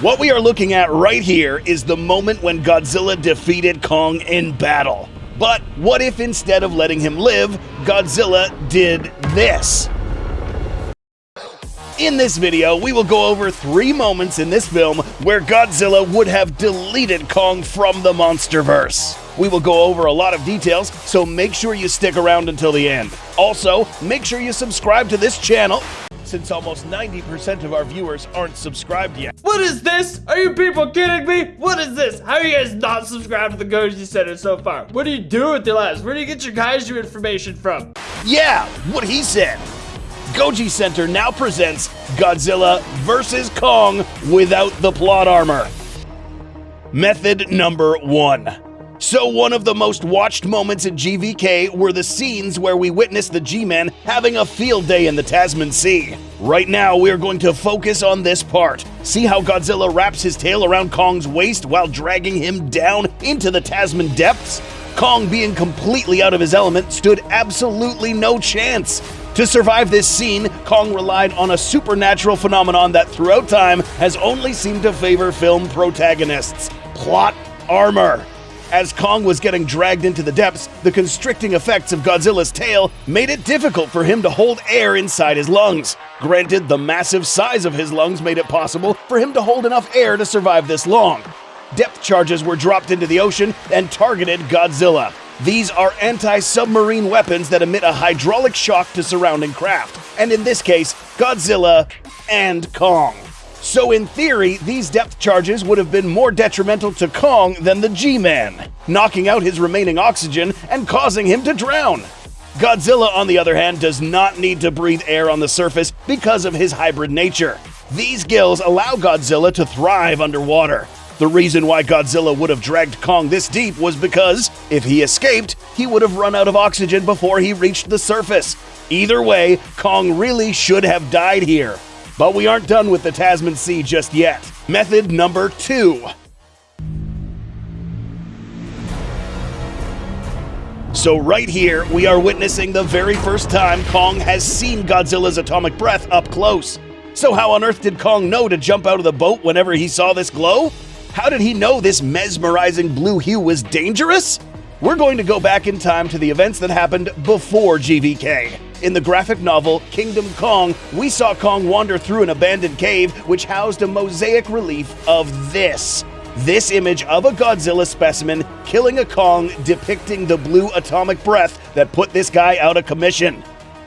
What we are looking at right here is the moment when Godzilla defeated Kong in battle. But what if instead of letting him live, Godzilla did this? In this video, we will go over three moments in this film where Godzilla would have deleted Kong from the Monsterverse. We will go over a lot of details, so make sure you stick around until the end. Also, make sure you subscribe to this channel since almost 90% of our viewers aren't subscribed yet. What is this? Are you people kidding me? What is this? How are you guys not subscribed to the Goji Center so far? What do you do with your lives? Where do you get your kaiju information from? Yeah, what he said. Goji Center now presents Godzilla vs. Kong without the plot armor. Method number one. So, one of the most watched moments in GVK were the scenes where we witnessed the G Men having a field day in the Tasman Sea. Right now, we're going to focus on this part. See how Godzilla wraps his tail around Kong's waist while dragging him down into the Tasman depths? Kong, being completely out of his element, stood absolutely no chance. To survive this scene, Kong relied on a supernatural phenomenon that throughout time has only seemed to favor film protagonists plot armor. As Kong was getting dragged into the depths, the constricting effects of Godzilla's tail made it difficult for him to hold air inside his lungs. Granted, the massive size of his lungs made it possible for him to hold enough air to survive this long. Depth charges were dropped into the ocean and targeted Godzilla. These are anti submarine weapons that emit a hydraulic shock to surrounding craft, and in this case, Godzilla and Kong. So, in theory, these depth charges would have been more detrimental to Kong than the G Man, knocking out his remaining oxygen and causing him to drown. Godzilla, on the other hand, does not need to breathe air on the surface because of his hybrid nature. These gills allow Godzilla to thrive underwater, the reason why Godzilla would have dragged Kong this deep was because, if he escaped, he would have run out of oxygen before he reached the surface. Either way, Kong really should have died here. But we aren't done with the Tasman Sea just yet. Method number two. So, right here, we are witnessing the very first time Kong has seen Godzilla's atomic breath up close. So, how on earth did Kong know to jump out of the boat whenever he saw this glow? How did he know this mesmerizing blue hue was dangerous? We're going to go back in time to the events that happened before GVK. In the graphic novel Kingdom Kong, we saw Kong wander through an abandoned cave which housed a mosaic relief of this. This image of a Godzilla specimen killing a Kong depicting the blue atomic breath that put this guy out of commission.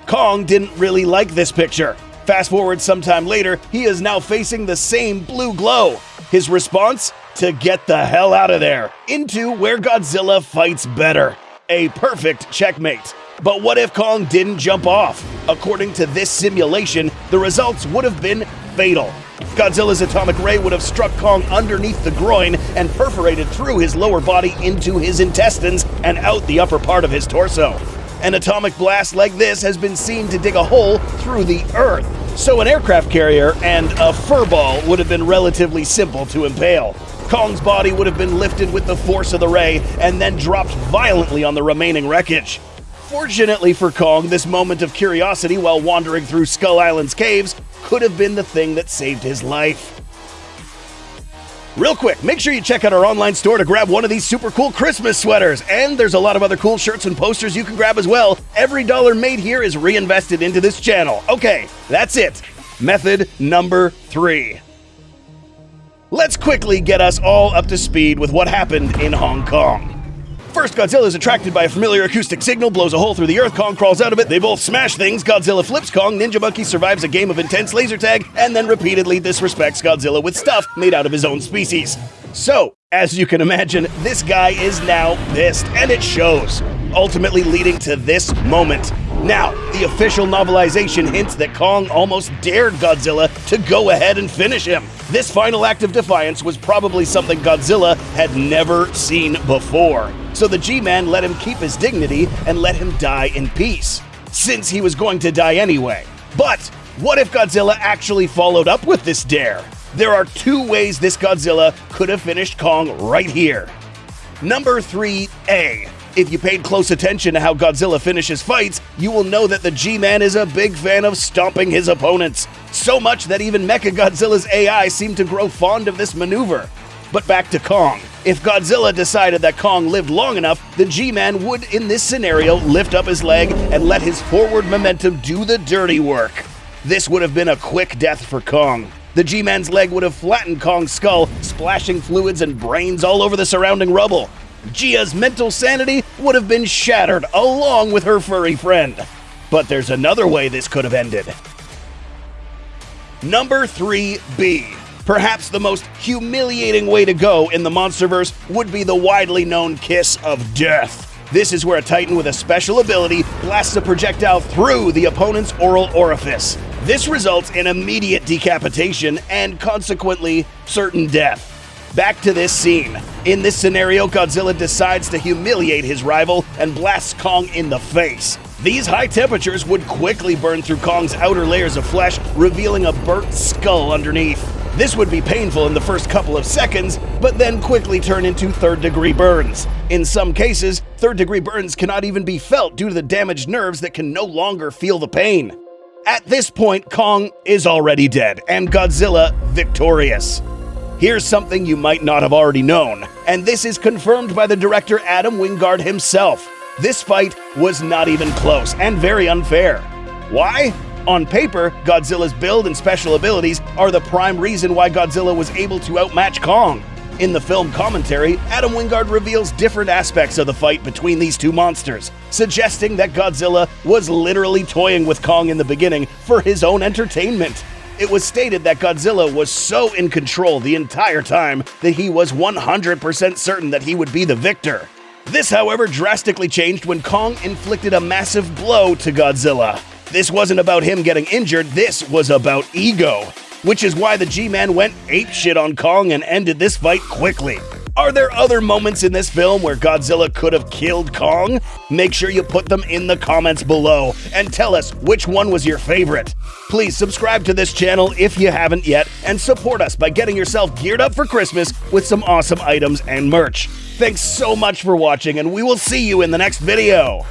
Kong didn't really like this picture. Fast forward sometime later, he is now facing the same blue glow. His response? To get the hell out of there, into where Godzilla fights better. A perfect checkmate. But what if Kong didn't jump off? According to this simulation, the results would have been fatal. Godzilla's atomic ray would have struck Kong underneath the groin and perforated through his lower body into his intestines and out the upper part of his torso. An atomic blast like this has been seen to dig a hole through the earth. So an aircraft carrier and a furball would have been relatively simple to impale. Kong's body would have been lifted with the force of the ray and then dropped violently on the remaining wreckage. Fortunately for Kong, this moment of curiosity while wandering through Skull Island's caves could have been the thing that saved his life. Real quick, make sure you check out our online store to grab one of these super cool Christmas sweaters. And there's a lot of other cool shirts and posters you can grab as well. Every dollar made here is reinvested into this channel. Okay, that's it. Method number three. Let's quickly get us all up to speed with what happened in Hong Kong. First, Godzilla is attracted by a familiar acoustic signal, blows a hole through the earth, Kong crawls out of it, they both smash things, Godzilla flips Kong, Ninja Monkey survives a game of intense laser tag, and then repeatedly disrespects Godzilla with stuff made out of his own species. So, as you can imagine, this guy is now pissed, and it shows, ultimately leading to this moment. Now, the official novelization hints that Kong almost dared Godzilla to go ahead and finish him. This final act of defiance was probably something Godzilla had never seen before. So the G Man let him keep his dignity and let him die in peace, since he was going to die anyway. But what if Godzilla actually followed up with this dare? There are two ways this Godzilla could have finished Kong right here. Number 3A If you paid close attention to how Godzilla finishes fights, you will know that the G-Man is a big fan of stomping his opponents. So much that even Mechagodzilla's AI seemed to grow fond of this maneuver. But back to Kong. If Godzilla decided that Kong lived long enough, the G-Man would, in this scenario, lift up his leg and let his forward momentum do the dirty work. This would have been a quick death for Kong. The G-Man's leg would have flattened Kong's skull, splashing fluids and brains all over the surrounding rubble. Jia's mental sanity would have been shattered along with her furry friend. But there's another way this could have ended. Number 3B. Perhaps the most humiliating way to go in the Monsterverse would be the widely known Kiss of Death. This is where a Titan with a special ability blasts a projectile through the opponent's oral orifice. This results in immediate decapitation and consequently certain death. Back to this scene. In this scenario, Godzilla decides to humiliate his rival and blasts Kong in the face. These high temperatures would quickly burn through Kong's outer layers of flesh, revealing a burnt skull underneath. This would be painful in the first couple of seconds, but then quickly turn into third degree burns. In some cases, third degree burns cannot even be felt due to the damaged nerves that can no longer feel the pain. At this point, Kong is already dead, and Godzilla victorious. Here's something you might not have already known, and this is confirmed by the director Adam Wingard himself. This fight was not even close and very unfair. Why? On paper, Godzilla's build and special abilities are the prime reason why Godzilla was able to outmatch Kong. In the film commentary, Adam Wingard reveals different aspects of the fight between these two monsters, suggesting that Godzilla was literally toying with Kong in the beginning for his own entertainment. It was stated that Godzilla was so in control the entire time that he was 100% certain that he would be the victor. This, however, drastically changed when Kong inflicted a massive blow to Godzilla. This wasn't about him getting injured, this was about ego. Which is why the G-Man went apeshit on Kong and ended this fight quickly. Are there other moments in this film where Godzilla could have killed Kong? Make sure you put them in the comments below and tell us which one was your favorite. Please subscribe to this channel if you haven't yet and support us by getting yourself geared up for Christmas with some awesome items and merch. Thanks so much for watching and we will see you in the next video.